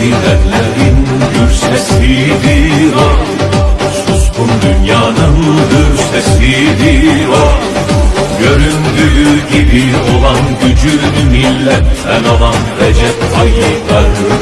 Ezilenlerin gür sesidir o. Suskun dünyanın gür sesidir o. Göründüğü gibi olan gücünü milletten alan Recep Tayyip Erdoğan.